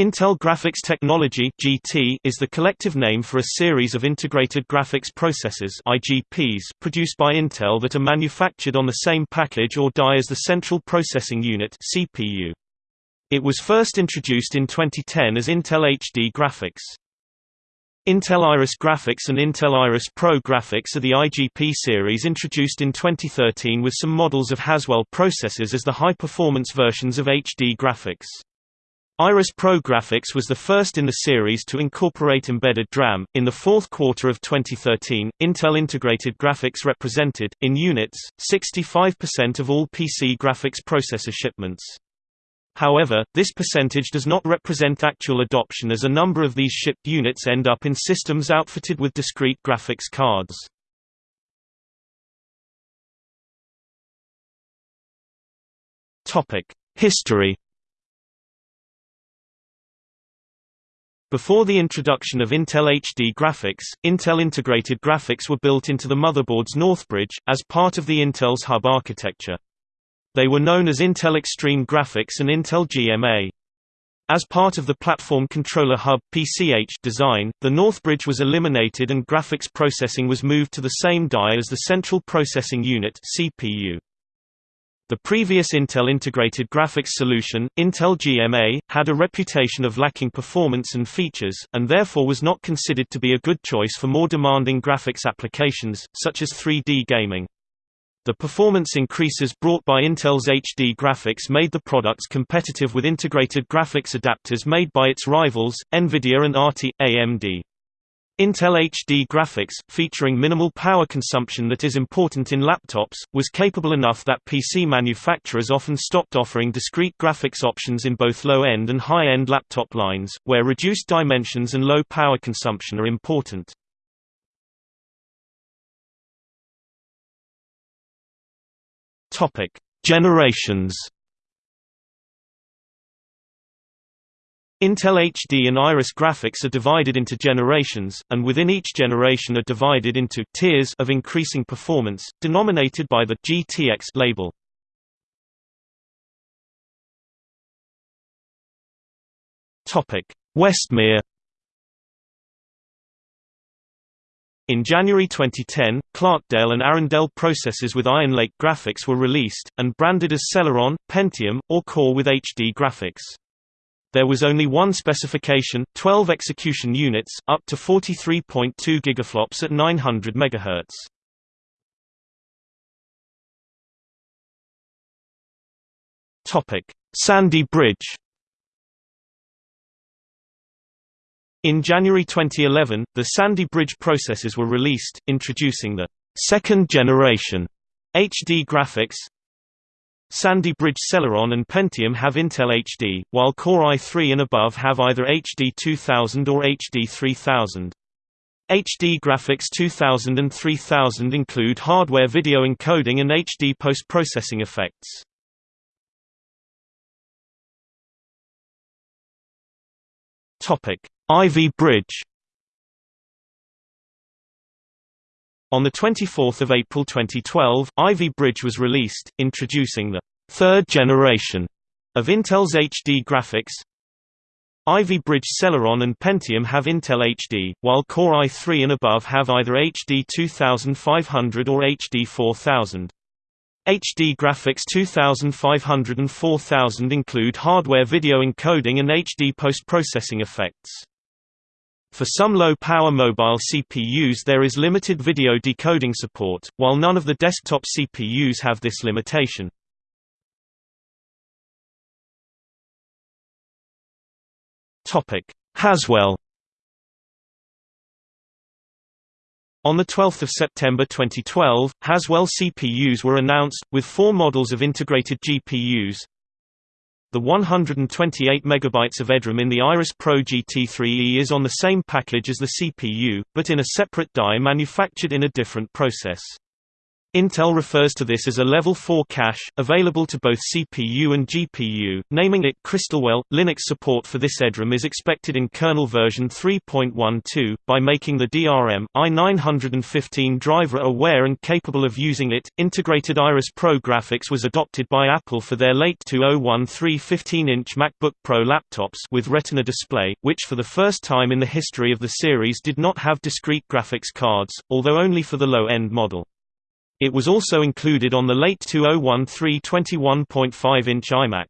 Intel Graphics Technology (GT) is the collective name for a series of integrated graphics processors (IGPs) produced by Intel that are manufactured on the same package or die as the Central Processing Unit (CPU). It was first introduced in 2010 as Intel HD Graphics. Intel Iris Graphics and Intel Iris Pro Graphics are the IGP series introduced in 2013 with some models of Haswell processors as the high-performance versions of HD graphics. Iris Pro Graphics was the first in the series to incorporate embedded DRAM. In the fourth quarter of 2013, Intel Integrated Graphics represented, in units, 65% of all PC graphics processor shipments. However, this percentage does not represent actual adoption as a number of these shipped units end up in systems outfitted with discrete graphics cards. History Before the introduction of Intel HD graphics, Intel integrated graphics were built into the motherboard's Northbridge, as part of the Intel's hub architecture. They were known as Intel Extreme Graphics and Intel GMA. As part of the Platform Controller Hub PCH design, the Northbridge was eliminated and graphics processing was moved to the same die as the Central Processing Unit CPU. The previous Intel integrated graphics solution, Intel GMA, had a reputation of lacking performance and features, and therefore was not considered to be a good choice for more demanding graphics applications, such as 3D gaming. The performance increases brought by Intel's HD graphics made the products competitive with integrated graphics adapters made by its rivals, NVIDIA and ATI, AMD. Intel HD graphics, featuring minimal power consumption that is important in laptops, was capable enough that PC manufacturers often stopped offering discrete graphics options in both low-end and high-end laptop lines, where reduced dimensions and low power consumption are important. Generations Intel HD and Iris graphics are divided into generations, and within each generation are divided into tiers of increasing performance, denominated by the GTX label. Westmere In January 2010, Clarkdale and Arrandale processors with Iron Lake graphics were released, and branded as Celeron, Pentium, or Core with HD graphics. There was only one specification, 12 execution units, up to 43.2 gigaflops at 900 MHz. Topic: Sandy Bridge. In January 2011, the Sandy Bridge processors were released, introducing the second generation HD graphics, Sandy Bridge Celeron and Pentium have Intel HD, while Core i3 and above have either HD 2000 or HD 3000. HD Graphics 2000 and 3000 include hardware video encoding and HD post-processing effects. Ivy Bridge On 24 April 2012, Ivy Bridge was released, introducing the third generation of Intel's HD graphics. Ivy Bridge Celeron and Pentium have Intel HD, while Core i3 and above have either HD 2500 or HD 4000. HD Graphics 2500 and 4000 include hardware video encoding and HD post-processing effects. For some low-power mobile CPUs there is limited video decoding support, while none of the desktop CPUs have this limitation. Haswell On 12 September 2012, Haswell CPUs were announced, with four models of integrated GPUs, the 128 MB of EDRAM in the Iris Pro GT3E is on the same package as the CPU, but in a separate die manufactured in a different process. Intel refers to this as a Level 4 cache, available to both CPU and GPU, naming it Crystalwell. Linux support for this EDRAM is expected in kernel version 3.12, by making the DRM i915 driver aware and capable of using it. Integrated Iris Pro graphics was adopted by Apple for their late 2013 15-inch MacBook Pro laptops with Retina display, which for the first time in the history of the series did not have discrete graphics cards, although only for the low-end model. It was also included on the late 2013 21.5-inch iMac.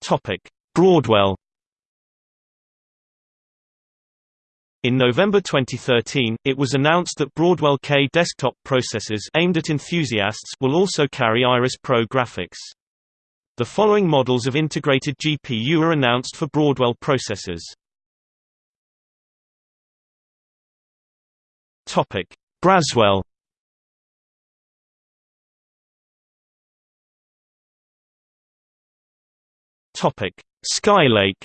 Topic: Broadwell. In November 2013, it was announced that Broadwell K desktop processors aimed at enthusiasts will also carry Iris Pro graphics. The following models of integrated GPU are announced for Broadwell processors. Topic: Braswell. Topic: Skylake.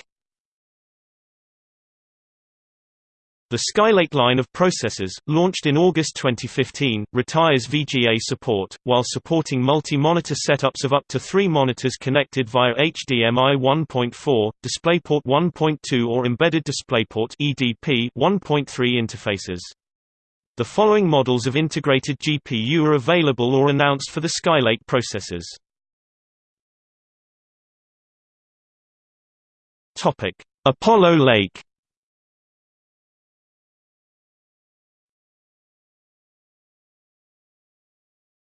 The Skylake line of processors, launched in August 2015, retires VGA support, while supporting multi-monitor setups of up to three monitors connected via HDMI 1.4, DisplayPort 1.2 or Embedded DisplayPort (EDP) 1.3 interfaces. The following models of integrated GPU are available or announced for the Skylake processors. Topic: Apollo Lake.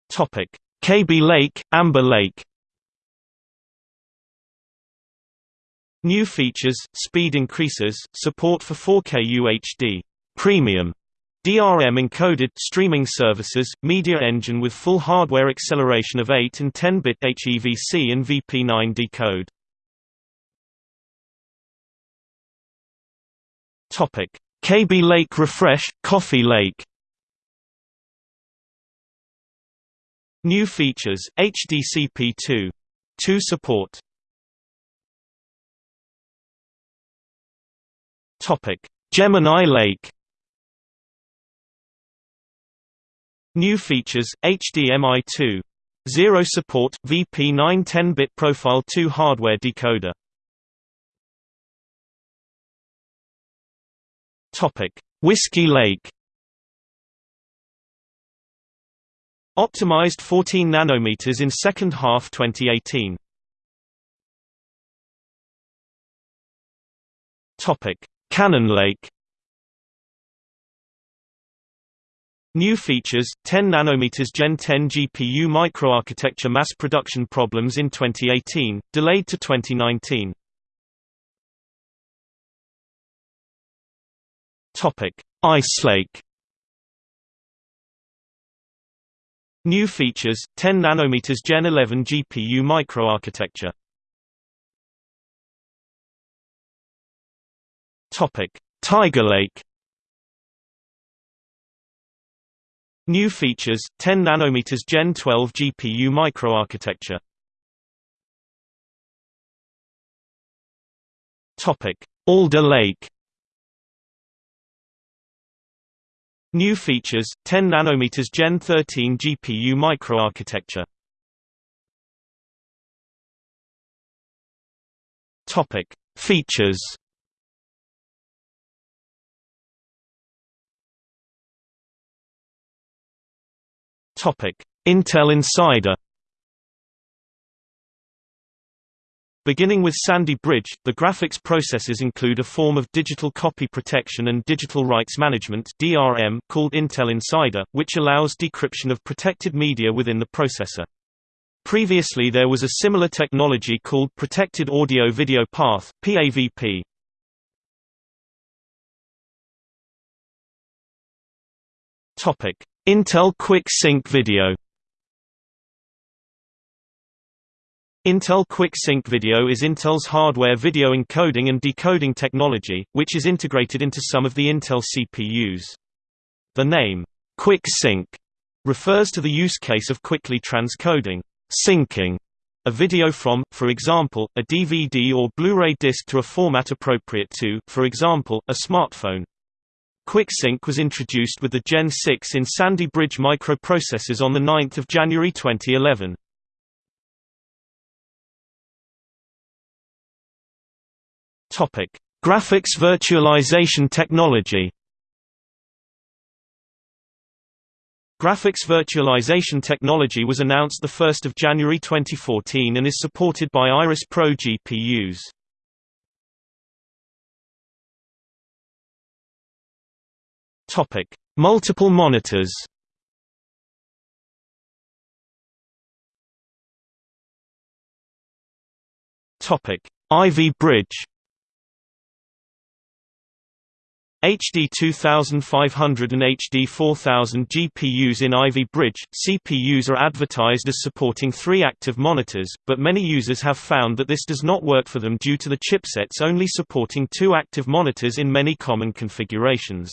Topic: Kaby Lake, Amber Lake. New features, speed increases, support for 4K UHD premium DRM encoded streaming services, media engine with full hardware acceleration of 8 and 10-bit HEVC and VP9 decode. Topic: Kaby Lake Refresh, Coffee Lake. New features: HDCP2, 2 support. Topic: Gemini Lake. New features, HDMI 2. 0 support, VP9 10-bit Profile 2 hardware decoder. Whiskey Lake Optimized 14 nanometers in second half 2018. Topic: Cannon Lake New features, 10 nanometers Gen 10 GPU microarchitecture mass production problems in 2018, delayed to 2019. Topic: Ice Lake. New features, 10 nanometers Gen 11 GPU microarchitecture. Topic: Tiger Lake. New features, 10 nanometers Gen 12 GPU microarchitecture. Alder Lake. New features, 10 nanometers Gen 13 GPU microarchitecture. Features Intel Insider. Beginning with Sandy Bridge, the graphics processors include a form of digital copy protection and digital rights management (DRM) called Intel Insider, which allows decryption of protected media within the processor. Previously there was a similar technology called Protected Audio Video Path (PAVP). Topic: Intel Quick Sync Video Intel Quick Sync Video is Intel's hardware video encoding and decoding technology, which is integrated into some of the Intel CPUs. The name, Quick Sync, refers to the use case of quickly transcoding syncing a video from, for example, a DVD or Blu-ray disc to a format appropriate to, for example, a smartphone. QuickSync was introduced with the Gen 6 in Sandy Bridge microprocessors on 9 January 2011. Graphics virtualization technology Graphics virtualization technology was announced 1 January 2014 and is supported by Iris Pro GPUs. Topic: Multiple monitors. Topic: Ivy Bridge. HD 2500 and HD 4000 GPUs in Ivy Bridge. CPUs are advertised as supporting three active monitors, but many users have found that this does not work for them due to the chipsets only supporting two active monitors in many common configurations.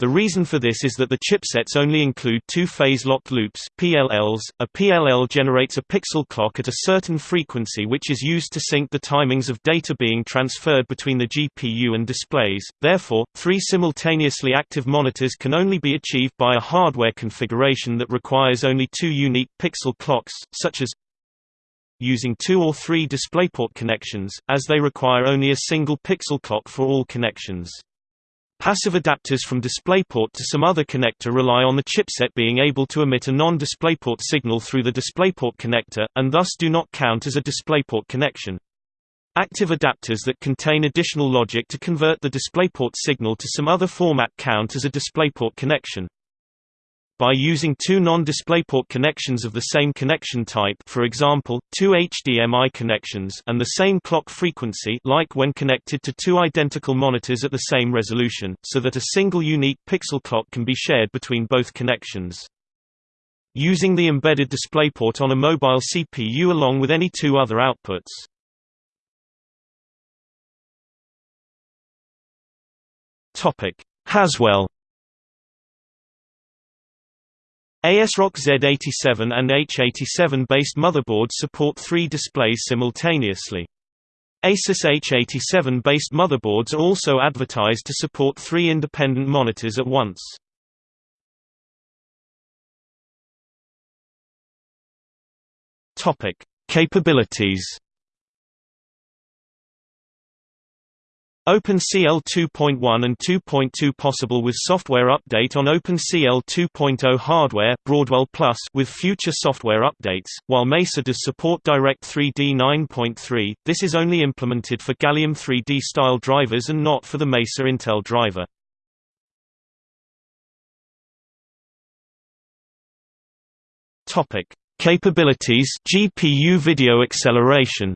The reason for this is that the chipsets only include two-phase locked loops PLLs. A PLL generates a pixel clock at a certain frequency which is used to sync the timings of data being transferred between the GPU and displays. Therefore, three simultaneously active monitors can only be achieved by a hardware configuration that requires only two unique pixel clocks, such as using two or three DisplayPort connections, as they require only a single pixel clock for all connections. Passive adapters from DisplayPort to some other connector rely on the chipset being able to emit a non-DisplayPort signal through the DisplayPort connector, and thus do not count as a DisplayPort connection. Active adapters that contain additional logic to convert the DisplayPort signal to some other format count as a DisplayPort connection. By using two non-DisplayPort connections of the same connection type for example, two HDMI connections and the same clock frequency like when connected to two identical monitors at the same resolution, so that a single unique pixel clock can be shared between both connections. Using the embedded DisplayPort on a mobile CPU along with any two other outputs. Haswell ASRock Z87 and H87 based motherboards support three displays simultaneously. Asus H87 based motherboards are also advertised to support three independent monitors at once. Capabilities OpenCL 2.1 and 2.2 possible with software update on OpenCL 2.0 hardware Broadwell Plus with future software updates, while Mesa does support Direct 3D 9.3, this is only implemented for Gallium 3D style drivers and not for the Mesa Intel driver. Capabilities GPU video acceleration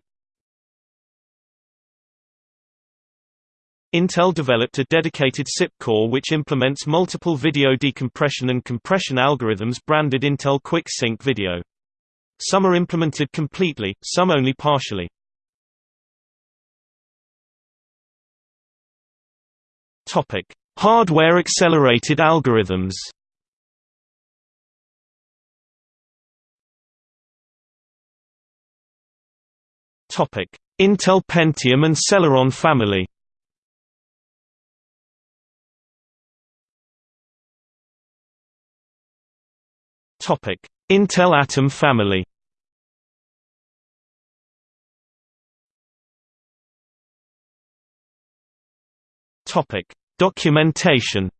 Intel developed a dedicated SIP core which implements multiple video decompression and compression algorithms branded Intel Quick Sync Video. Some are implemented completely, some only partially. Hardware accelerated algorithms Intel Pentium and Celeron family Topic: Intel Atom family. Topic: Documentation.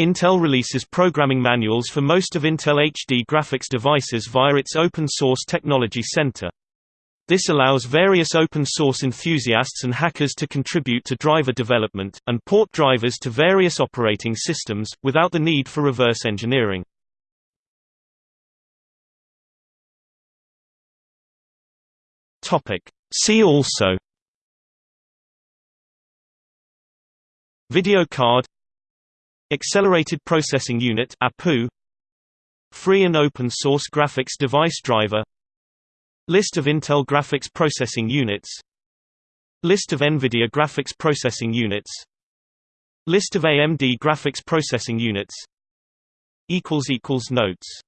Intel releases programming manuals for most of Intel HD graphics devices via its Open Source Technology Center. This allows various open-source enthusiasts and hackers to contribute to driver development, and port drivers to various operating systems, without the need for reverse engineering. See also Video card Accelerated Processing Unit APU Free and open source graphics device driver List of Intel graphics processing units. List of NVIDIA graphics processing units. List of AMD graphics processing units. Notes